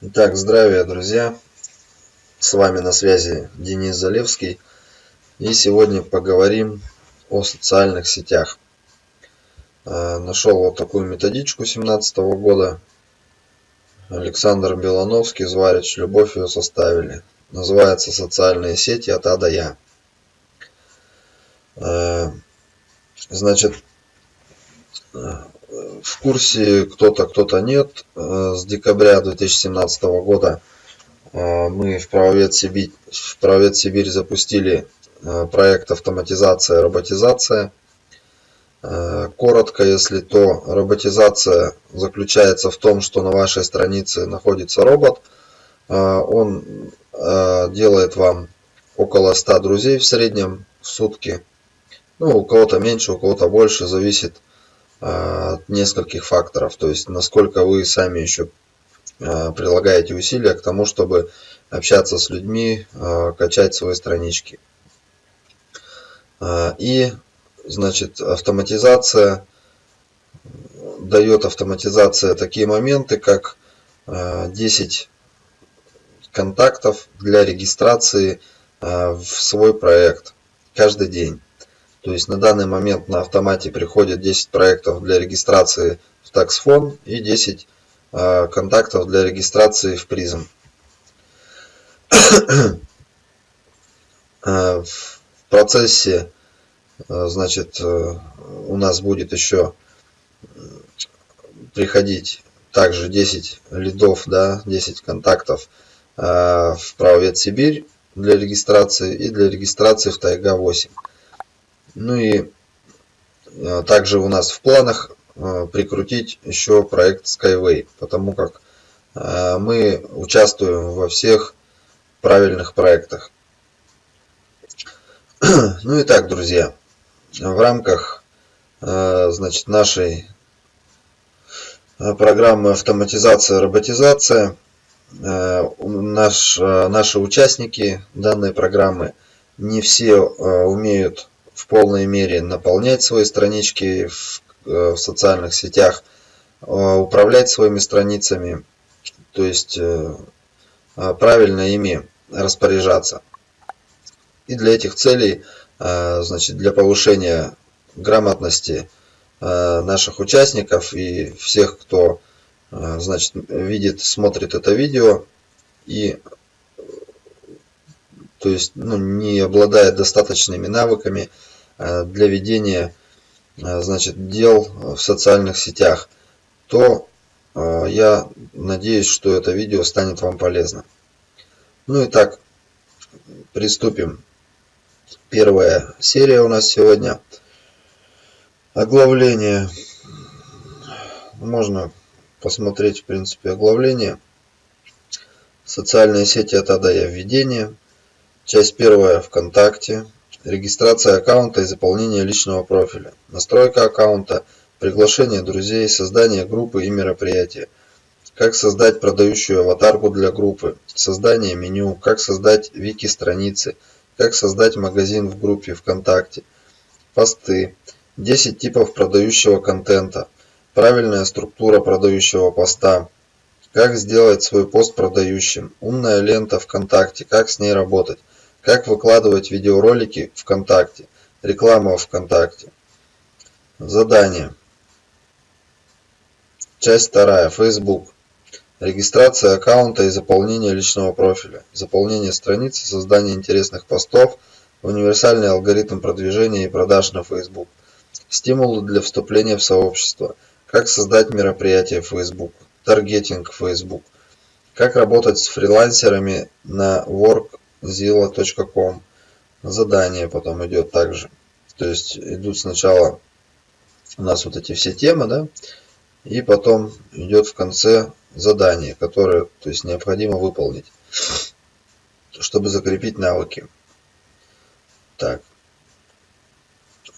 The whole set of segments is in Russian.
Итак, здравия, друзья! С вами на связи Денис Залевский. И сегодня поговорим о социальных сетях. А, нашел вот такую методичку 17 года. Александр Белановский, Зварич, Любовь ее составили. Называется «Социальные сети от А до Я». А, значит, в курсе кто-то, кто-то нет. Э, с декабря 2017 года э, мы в Правовед Сибирь, в Правовед Сибирь запустили э, проект автоматизация, роботизация. Коротко, если то, роботизация заключается в том, что на вашей странице находится робот. Он делает вам около 100 друзей в среднем в сутки. Ну, у кого-то меньше, у кого-то больше, зависит от нескольких факторов. То есть, насколько вы сами еще а, прилагаете усилия к тому, чтобы общаться с людьми, а, качать свои странички. И, значит, автоматизация дает автоматизация такие моменты, как 10 контактов для регистрации в свой проект каждый день. То есть на данный момент на автомате приходит 10 проектов для регистрации в TaxFone и 10 а, контактов для регистрации в Prism. А, в процессе а, значит, у нас будет еще приходить также 10 лидов, да, 10 контактов в Правовед Сибирь для регистрации и для регистрации в Тайга 8. Ну и э, также у нас в планах э, прикрутить еще проект Skyway, потому как э, мы участвуем во всех правильных проектах. Ну и так, друзья, в рамках значит, нашей программы автоматизация, роботизация, наш, наши участники данной программы не все умеют в полной мере наполнять свои странички в, э, в социальных сетях, э, управлять своими страницами, то есть э, правильно ими распоряжаться. И для этих целей, значит, для повышения грамотности наших участников и всех, кто значит, видит, смотрит это видео и то есть ну, не обладает достаточными навыками для ведения э, значит, дел в социальных сетях, то э, я надеюсь, что это видео станет вам полезно. Ну и так, приступим. Первая серия у нас сегодня. Оглавление. Можно посмотреть, в принципе, оглавление. Социальные сети от А до Я введение. Часть первая ВКонтакте. Регистрация аккаунта и заполнение личного профиля. Настройка аккаунта, приглашение друзей, создание группы и мероприятия. Как создать продающую аватарку для группы, создание меню, как создать вики-страницы, как создать магазин в группе ВКонтакте, посты, 10 типов продающего контента, правильная структура продающего поста, как сделать свой пост продающим, умная лента ВКонтакте, как с ней работать, как выкладывать видеоролики ВКонтакте. Реклама ВКонтакте. Задание. Часть вторая. Facebook. Регистрация аккаунта и заполнение личного профиля. Заполнение страницы, создание интересных постов, универсальный алгоритм продвижения и продаж на Facebook. Стимулы для вступления в сообщество. Как создать мероприятие Facebook. Таргетинг Facebook. Как работать с фрилансерами на Work zilla.com. Задание потом идет также. То есть идут сначала у нас вот эти все темы, да, и потом идет в конце задание, которое то есть, необходимо выполнить, чтобы закрепить навыки. Так.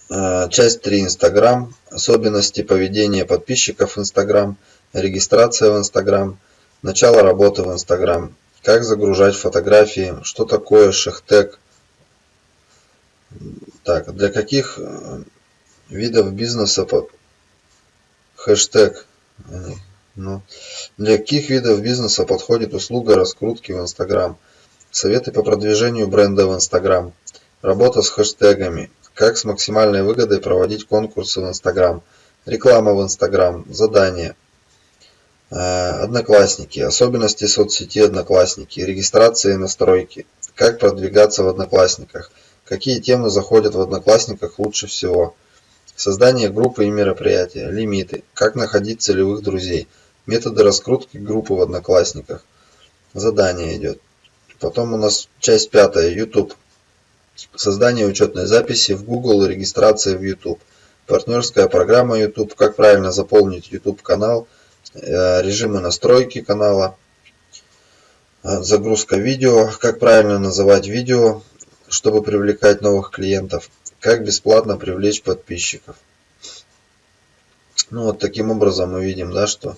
А, часть 3. Инстаграм. Особенности поведения подписчиков Инстаграм. Регистрация в Инстаграм. Начало работы в Инстаграм. Как загружать фотографии? Что такое шехтег? Так, для каких э, видов бизнеса под хэштег Ну, для каких видов бизнеса подходит услуга раскрутки в Инстаграм? Советы по продвижению бренда в Инстаграм. Работа с хэштегами. Как с максимальной выгодой проводить конкурсы в Инстаграм. Реклама в Инстаграм. Задания. Э, одноклассники. Особенности соцсети Одноклассники. Регистрация и настройки. Как продвигаться в Одноклассниках. Какие темы заходят в Одноклассниках лучше всего. Создание группы и мероприятия. Лимиты. Как находить целевых друзей. Методы раскрутки группы в Одноклассниках. Задание идет. Потом у нас часть пятая. YouTube. Создание учетной записи в Google и регистрация в YouTube. Партнерская программа YouTube. Как правильно заполнить YouTube канал. Э, режимы настройки канала. Э, загрузка видео. Как правильно называть видео, чтобы привлекать новых клиентов. Как бесплатно привлечь подписчиков. Ну вот таким образом мы видим, да, что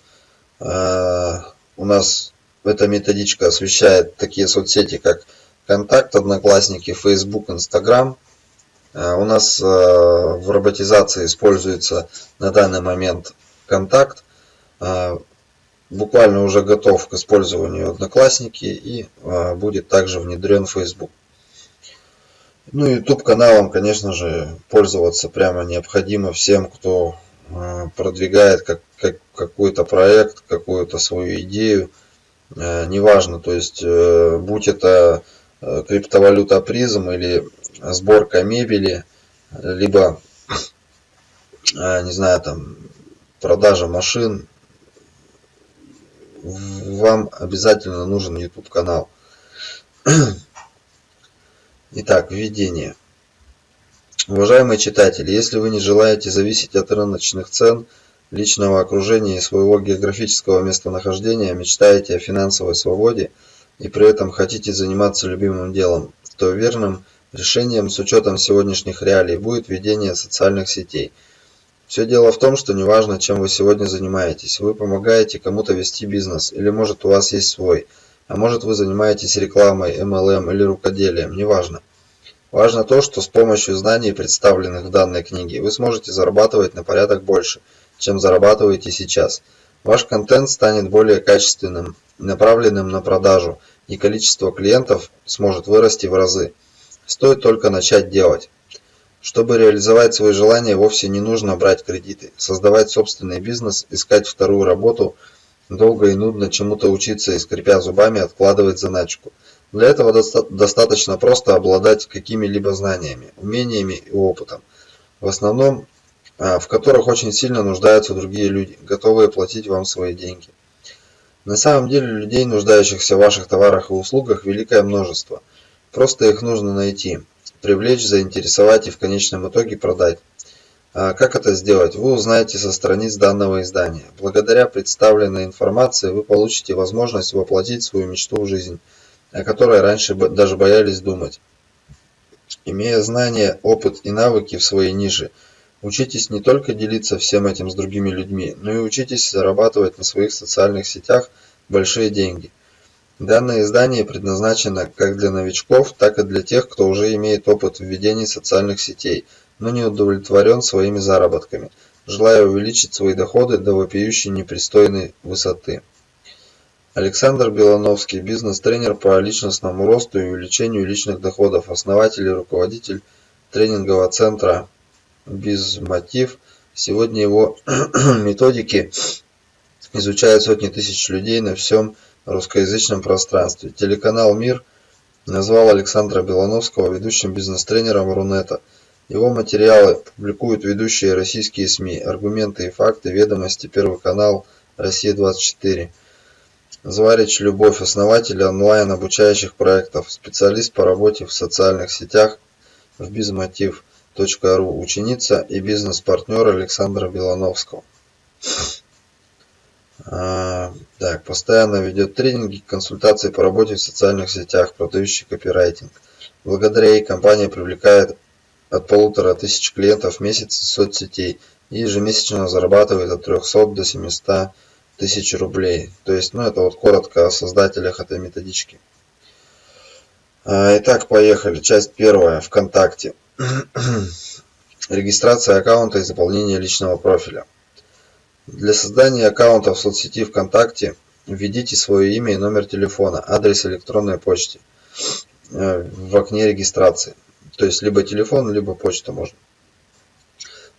э, у нас эта методичка освещает такие соцсети, как Контакт, Одноклассники, Facebook, Instagram. Э, у нас э, в роботизации используется на данный момент Контакт. Э, буквально уже готов к использованию Одноклассники и будет также внедрен Facebook. Ну, YouTube каналом, конечно же, пользоваться прямо необходимо всем, кто продвигает как, как, какой-то проект, какую-то свою идею. Неважно, то есть, будь это Э, криптовалюта призм или сборка мебели, либо, э, не знаю, там, продажа машин, вам обязательно нужен YouTube канал. Итак, введение. Уважаемые читатели, если вы не желаете зависеть от рыночных цен, личного окружения и своего географического местонахождения, мечтаете о финансовой свободе – и при этом хотите заниматься любимым делом, то верным решением с учетом сегодняшних реалий будет ведение социальных сетей. Все дело в том, что неважно, чем вы сегодня занимаетесь, вы помогаете кому-то вести бизнес, или может у вас есть свой, а может вы занимаетесь рекламой, MLM или рукоделием, неважно. Важно то, что с помощью знаний, представленных в данной книге, вы сможете зарабатывать на порядок больше, чем зарабатываете сейчас. Ваш контент станет более качественным, направленным на продажу, и количество клиентов сможет вырасти в разы. Стоит только начать делать. Чтобы реализовать свои желания, вовсе не нужно брать кредиты, создавать собственный бизнес, искать вторую работу, долго и нудно чему-то учиться и скрипя зубами откладывать заначку. Для этого доста достаточно просто обладать какими-либо знаниями, умениями и опытом, в основном а, в которых очень сильно нуждаются другие люди, готовые платить вам свои деньги. На самом деле людей, нуждающихся в ваших товарах и услугах, великое множество. Просто их нужно найти, привлечь, заинтересовать и в конечном итоге продать. А как это сделать, вы узнаете со страниц данного издания. Благодаря представленной информации вы получите возможность воплотить свою мечту в жизнь, о которой раньше даже боялись думать. Имея знания, опыт и навыки в своей нише – Учитесь не только делиться всем этим с другими людьми, но и учитесь зарабатывать на своих социальных сетях большие деньги. Данное издание предназначено как для новичков, так и для тех, кто уже имеет опыт в социальных сетей, но не удовлетворен своими заработками, желая увеличить свои доходы до вопиющей непристойной высоты. Александр Белановский, бизнес-тренер по личностному росту и увеличению личных доходов, основатель и руководитель тренингового центра без мотив. Сегодня его методики изучают сотни тысяч людей на всем русскоязычном пространстве. Телеканал «Мир» назвал Александра Белановского ведущим бизнес-тренером Рунета. Его материалы публикуют ведущие российские СМИ, аргументы и факты, ведомости, Первый канал, Россия-24. Зварич Любовь, основатель онлайн обучающих проектов, специалист по работе в социальных сетях в ру ученица и бизнес-партнер Александра Белановского. А, так, постоянно ведет тренинги, консультации по работе в социальных сетях, продающий копирайтинг. Благодаря ей компания привлекает от полутора тысяч клиентов в месяц из соцсетей и ежемесячно зарабатывает от 300 до 700 тысяч рублей. То есть, ну это вот коротко о создателях этой методички. А, итак, поехали. Часть первая. ВКонтакте. Регистрация аккаунта и заполнение личного профиля. Для создания аккаунта в соцсети ВКонтакте введите свое имя и номер телефона, адрес электронной почты э, в окне регистрации. То есть либо телефон, либо почта можно.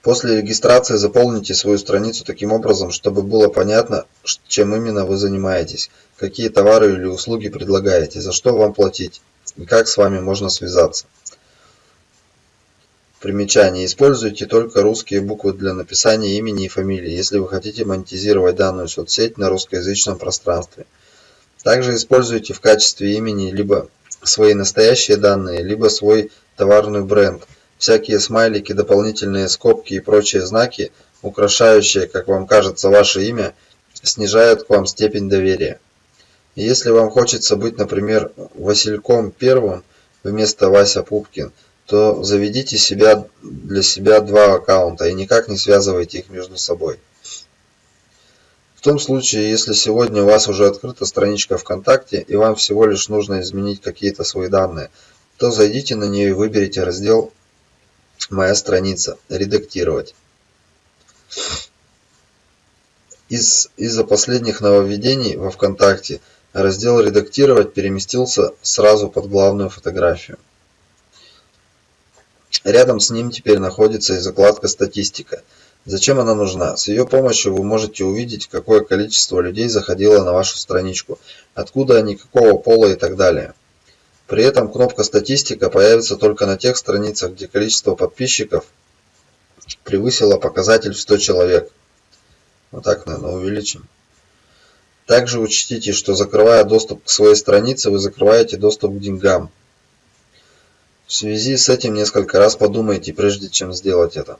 После регистрации заполните свою страницу таким образом, чтобы было понятно, чем именно вы занимаетесь, какие товары или услуги предлагаете, за что вам платить и как с вами можно связаться. Примечание. Используйте только русские буквы для написания имени и фамилии, если вы хотите монетизировать данную соцсеть на русскоязычном пространстве. Также используйте в качестве имени либо свои настоящие данные, либо свой товарный бренд. Всякие смайлики, дополнительные скобки и прочие знаки, украшающие, как вам кажется, ваше имя, снижают к вам степень доверия. Если вам хочется быть, например, Васильком Первым вместо Вася Пупкин – то заведите себя для себя два аккаунта и никак не связывайте их между собой. В том случае, если сегодня у вас уже открыта страничка ВКонтакте и вам всего лишь нужно изменить какие-то свои данные, то зайдите на нее и выберите раздел «Моя страница», «Редактировать». Из, из-за последних нововведений во ВКонтакте раздел «Редактировать» переместился сразу под главную фотографию. Рядом с ним теперь находится и закладка «Статистика». Зачем она нужна? С ее помощью вы можете увидеть, какое количество людей заходило на вашу страничку, откуда они, какого пола и так далее. При этом кнопка «Статистика» появится только на тех страницах, где количество подписчиков превысило показатель в 100 человек. Вот так, наверное, увеличим. Также учтите, что закрывая доступ к своей странице, вы закрываете доступ к деньгам. В связи с этим несколько раз подумайте, прежде чем сделать это.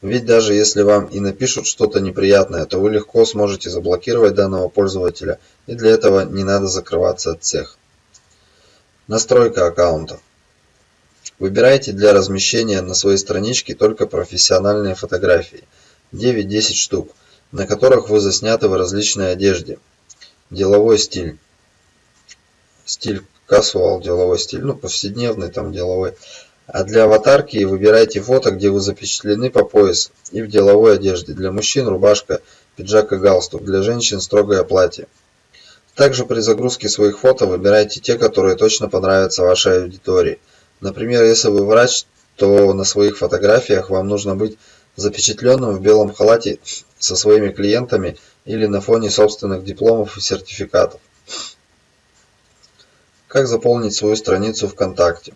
Ведь даже если вам и напишут что-то неприятное, то вы легко сможете заблокировать данного пользователя, и для этого не надо закрываться от всех. Настройка аккаунта. Выбирайте для размещения на своей страничке только профессиональные фотографии, 9-10 штук, на которых вы засняты в различной одежде. Деловой стиль. Стиль casual деловой стиль, ну повседневный там деловой. А для аватарки выбирайте фото, где вы запечатлены по пояс и в деловой одежде. Для мужчин рубашка, пиджак и галстук, для женщин строгое платье. Также при загрузке своих фото выбирайте те, которые точно понравятся вашей аудитории. Например, если вы врач, то на своих фотографиях вам нужно быть запечатленным в белом халате со своими клиентами или на фоне собственных дипломов и сертификатов. Как заполнить свою страницу ВКонтакте?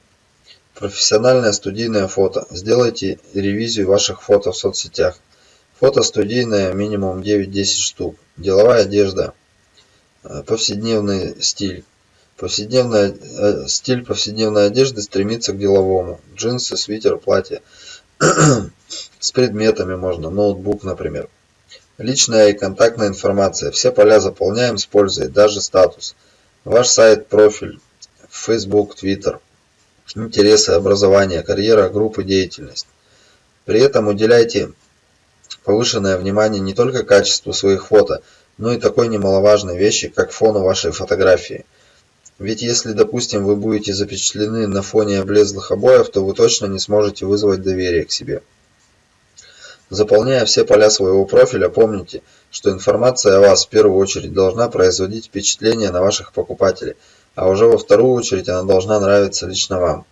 Профессиональное студийное фото. Сделайте ревизию ваших фото в соцсетях. Фото студийное минимум 9-10 штук. Деловая одежда. Э, повседневный стиль. Повседневная, э, стиль повседневной одежды стремится к деловому. Джинсы, свитер, платье. С предметами можно. Ноутбук, например. Личная и контактная информация. Все поля заполняем с пользой, даже статус. Ваш сайт, профиль, Facebook, Twitter, интересы, образование, карьера, группы, деятельность. При этом уделяйте повышенное внимание не только качеству своих фото, но и такой немаловажной вещи, как фону вашей фотографии. Ведь если, допустим, вы будете запечатлены на фоне облезлых обоев, то вы точно не сможете вызвать доверие к себе. Заполняя все поля своего профиля, помните, что информация о вас в первую очередь должна производить впечатление на ваших покупателей – а уже во вторую очередь она должна нравиться лично вам.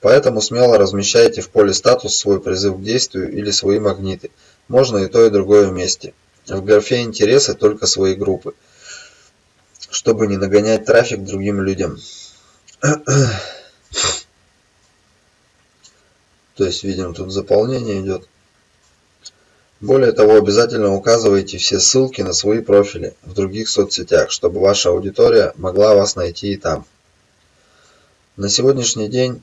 Поэтому смело размещайте в поле статус свой призыв к действию или свои магниты. Можно и то, и другое вместе. В графе интересы только свои группы, чтобы не нагонять трафик другим людям. То есть, видим, тут заполнение идет. Более того, обязательно указывайте все ссылки на свои профили в других соцсетях, чтобы ваша аудитория могла вас найти и там. На сегодняшний день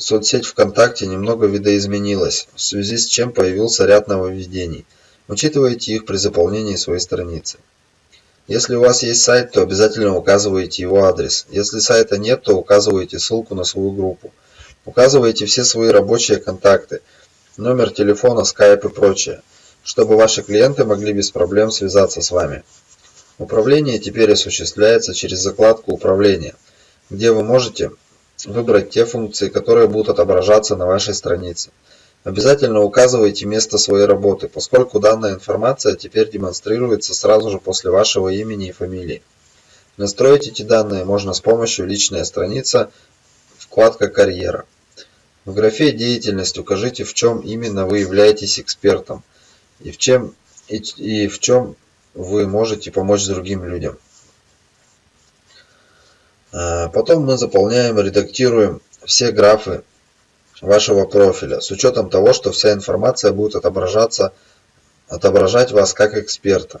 соцсеть ВКонтакте немного видоизменилась, в связи с чем появился ряд нововведений. Учитывайте их при заполнении своей страницы. Если у вас есть сайт, то обязательно указывайте его адрес. Если сайта нет, то указывайте ссылку на свою группу. Указывайте все свои рабочие контакты – номер телефона, скайп и прочее, чтобы ваши клиенты могли без проблем связаться с вами. Управление теперь осуществляется через закладку «Управление», где вы можете выбрать те функции, которые будут отображаться на вашей странице. Обязательно указывайте место своей работы, поскольку данная информация теперь демонстрируется сразу же после вашего имени и фамилии. Настроить эти данные можно с помощью «Личная страница» вкладка «Карьера». В графе «Деятельность» укажите, в чем именно вы являетесь экспертом и в, чем, и, и в чем вы можете помочь другим людям. А, потом мы заполняем, редактируем все графы вашего профиля с учетом того, что вся информация будет отображаться, отображать вас как эксперта.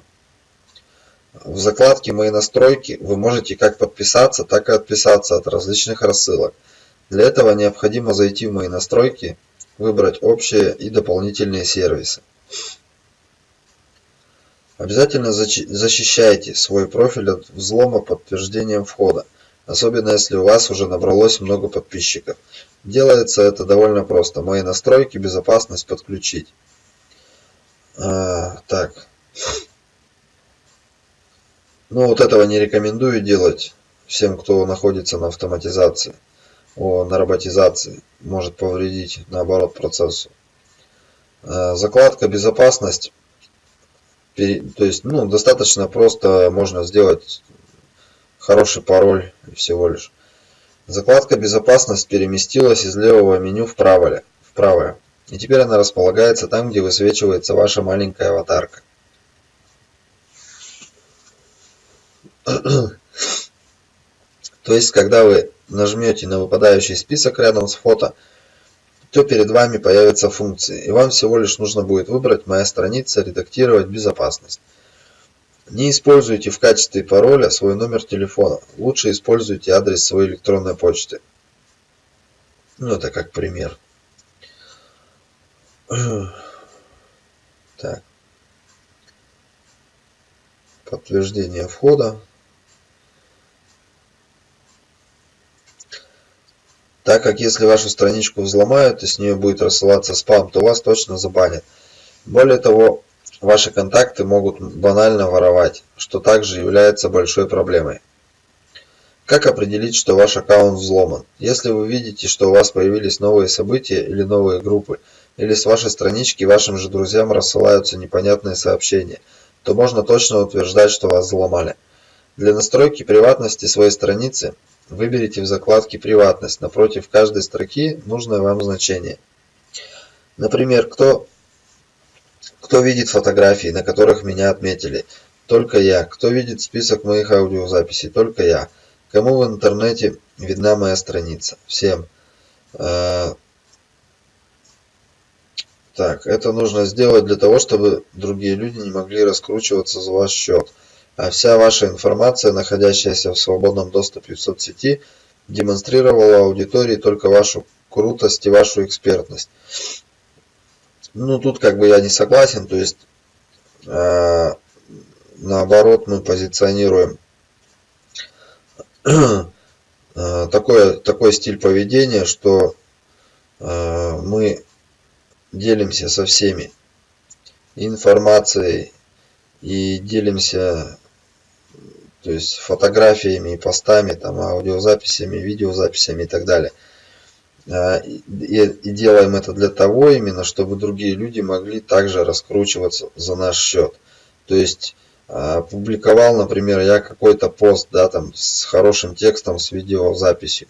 В закладке «Мои настройки» вы можете как подписаться, так и отписаться от различных рассылок. Для этого необходимо зайти в «Мои настройки», выбрать «Общие» и «Дополнительные сервисы». Обязательно защищайте свой профиль от взлома подтверждением входа, особенно если у вас уже набралось много подписчиков. Делается это довольно просто. Мои настройки, безопасность подключить. А, так. Ну вот этого не рекомендую делать всем, кто находится на автоматизации, о, на роботизации. Может повредить, наоборот, процессу. А, закладка безопасность то есть, ну, достаточно просто можно сделать хороший пароль всего лишь. Закладка «Безопасность» переместилась из левого меню в правое, в правое. И теперь она располагается там, где высвечивается ваша маленькая аватарка. То есть, когда вы нажмете на выпадающий список рядом с фото, то перед вами появятся функции, и вам всего лишь нужно будет выбрать «Моя страница», «Редактировать безопасность». Не используйте в качестве пароля свой номер телефона. Лучше используйте адрес своей электронной почты. Ну, это как пример. Так. Подтверждение входа. Так как если вашу страничку взломают и с нее будет рассылаться спам, то вас точно забанят. Более того, ваши контакты могут банально воровать, что также является большой проблемой. Как определить, что ваш аккаунт взломан? Если вы видите, что у вас появились новые события или новые группы, или с вашей странички вашим же друзьям рассылаются непонятные сообщения, то можно точно утверждать, что вас взломали. Для настройки приватности своей страницы Выберите в закладке «Приватность» напротив каждой строки нужное вам значение. Например, кто, кто видит фотографии, на которых меня отметили? Только я. Кто видит список моих аудиозаписей? Только я. Кому в интернете видна моя страница? Всем. Э, так, это нужно сделать для того, чтобы другие люди не могли раскручиваться за ваш счет а вся ваша информация, находящаяся в свободном доступе в соцсети, демонстрировала аудитории только вашу крутость и вашу экспертность. Ну, тут как бы я не согласен, то есть э, наоборот мы позиционируем э, такой, такой стиль поведения, что э, мы делимся со всеми информацией и делимся то есть фотографиями и постами, там, аудиозаписями, видеозаписями и так далее. А, и, и делаем это для того именно, чтобы другие люди могли также раскручиваться за наш счет. То есть а, публиковал, например, я какой-то пост, да, там с хорошим текстом, с видеозаписью.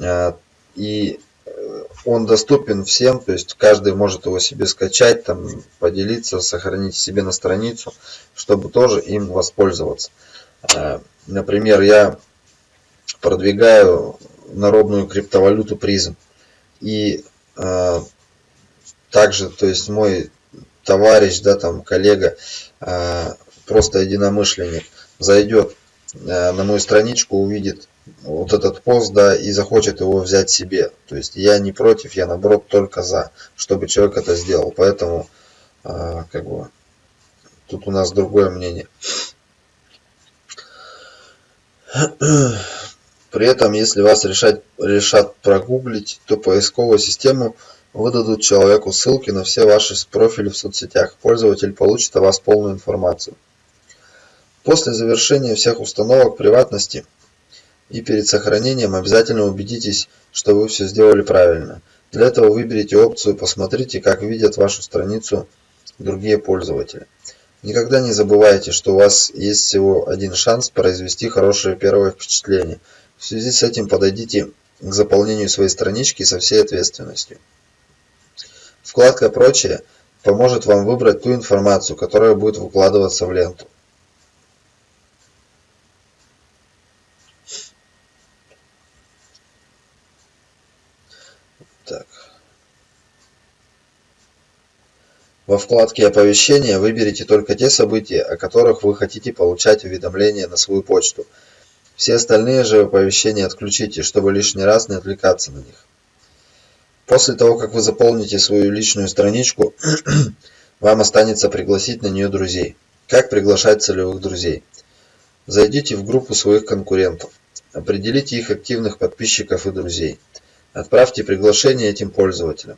А, и э, он доступен всем, то есть каждый может его себе скачать, там, поделиться, сохранить себе на страницу, чтобы тоже им воспользоваться. Э, например, я продвигаю народную криптовалюту призм. И э, также, то есть мой товарищ, да, там коллега, э, просто единомышленник, зайдет э, на мою страничку, увидит вот этот пост, да, и захочет его взять себе. То есть я не против, я наоборот только за, чтобы человек это сделал. Поэтому, э, как бы, тут у нас другое мнение. При этом, если вас решать, решат прогуглить, то поисковую систему выдадут человеку ссылки на все ваши профили в соцсетях. Пользователь получит о вас полную информацию. После завершения всех установок приватности и перед сохранением обязательно убедитесь, что вы все сделали правильно. Для этого выберите опцию «Посмотрите, как видят вашу страницу другие пользователи». Никогда не забывайте, что у вас есть всего один шанс произвести хорошее первое впечатление. В связи с этим подойдите к заполнению своей странички со всей ответственностью. Вкладка «Прочее» поможет вам выбрать ту информацию, которая будет выкладываться в ленту. Во вкладке «Оповещения» выберите только те события, о которых вы хотите получать уведомления на свою почту. Все остальные же оповещения отключите, чтобы лишний раз не отвлекаться на них. После того, как вы заполните свою личную страничку, вам останется пригласить на нее друзей. Как приглашать целевых друзей? Зайдите в группу своих конкурентов. Определите их активных подписчиков и друзей. Отправьте приглашение этим пользователям.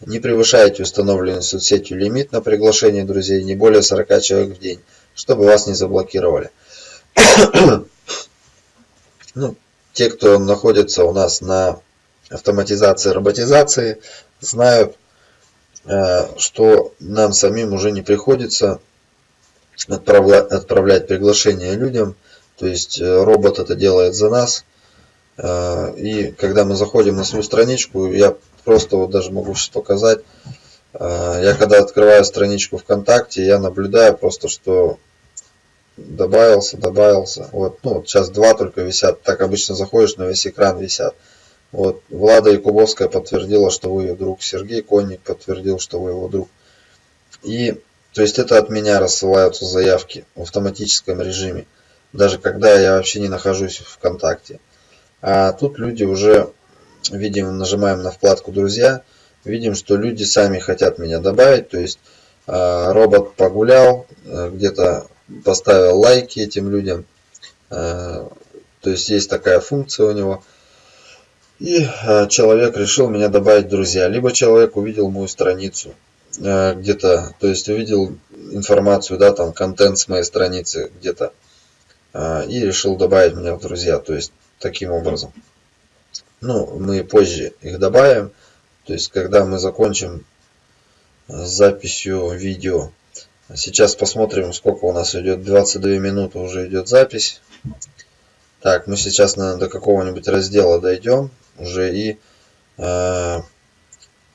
Не превышайте установленный соцсетью лимит на приглашение друзей не более 40 человек в день, чтобы вас не заблокировали. ну, те, кто находится у нас на автоматизации, роботизации, знают, э, что нам самим уже не приходится отправлять приглашение людям, то есть э, робот это делает за нас. Э, и когда мы заходим на свою страничку, я просто вот даже могу сейчас показать, я когда открываю страничку ВКонтакте, я наблюдаю просто, что добавился, добавился. Вот, ну, вот сейчас два только висят. Так обычно заходишь, на весь экран висят. Вот, Влада Якубовская подтвердила, что вы ее друг. Сергей Конник подтвердил, что вы его друг. И, то есть это от меня рассылаются заявки в автоматическом режиме. Даже когда я вообще не нахожусь ВКонтакте. А тут люди уже, видим, нажимаем на вкладку «Друзья», видим, что люди сами хотят меня добавить. То есть а, робот погулял, э, где-то поставил лайки этим людям. А, то есть есть такая функция у него – и э, человек решил меня добавить в друзья. Либо человек увидел мою страницу э, где-то, то есть увидел информацию, да, там контент с моей страницы где-то э, и решил добавить меня в друзья. То есть таким образом. Ну, мы позже их добавим. То есть, когда мы закончим с записью видео. Сейчас посмотрим, сколько у нас идет. 22 минуты уже идет запись. Так, мы сейчас, наверное, до какого-нибудь раздела дойдем уже и э,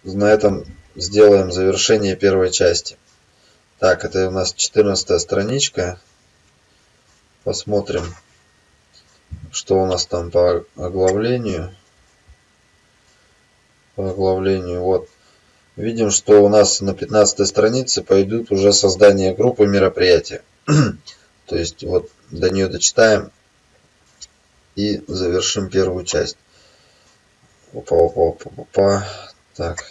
на этом сделаем завершение первой части. Так, это у нас 14 страничка. Посмотрим, что у нас там по оглавлению. По оглавлению, вот. Видим, что у нас на 15 странице пойдут уже создание группы мероприятия. То есть, вот до нее дочитаем и завершим первую часть. Опа, опа, опа, опа. Так.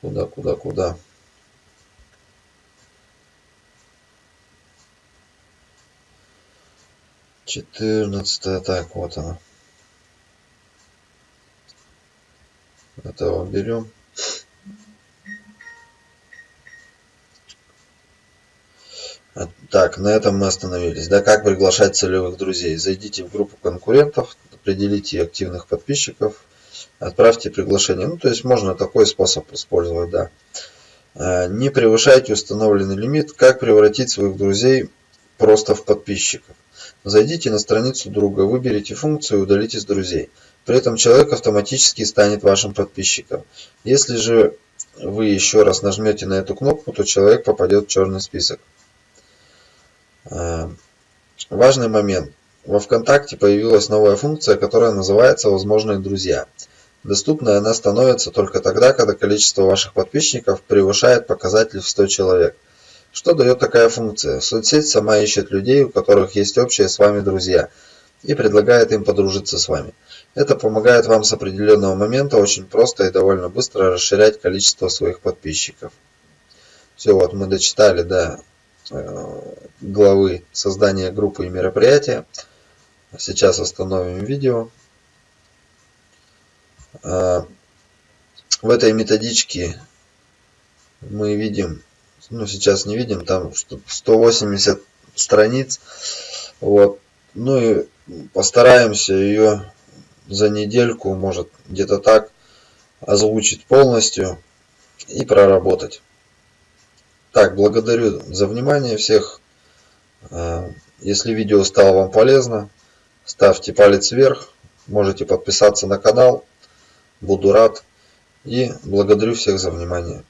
Куда, куда, куда? Четырнадцатая, так, вот она. Этого берем. Так, на этом мы остановились. Да, как приглашать целевых друзей? Зайдите в группу конкурентов, определите активных подписчиков, отправьте приглашение. Ну, то есть можно такой способ использовать, да. А, не превышайте установленный лимит. Как превратить своих друзей просто в подписчиков? Зайдите на страницу друга, выберите функцию и удалите с друзей. При этом человек автоматически станет вашим подписчиком. Если же вы еще раз нажмете на эту кнопку, то человек попадет в черный список. А, важный момент. Во ВКонтакте появилась новая функция, которая называется «Возможные друзья». Доступной она становится только тогда, когда количество ваших подписчиков превышает показатель в 100 человек. Что дает такая функция? Соцсеть сама ищет людей, у которых есть общие с вами друзья, и предлагает им подружиться с вами. Это помогает вам с определенного момента очень просто и довольно быстро расширять количество своих подписчиков. Все, вот мы дочитали до э, главы создания группы и мероприятия. Сейчас остановим видео. А, в этой методичке мы видим, ну сейчас не видим, там 180 страниц. Вот. Ну и постараемся ее за недельку, может где-то так, озвучить полностью и проработать. Так, благодарю за внимание всех. Э, если видео стало вам полезно, ставьте палец вверх, можете подписаться на канал. Буду рад и благодарю всех за внимание.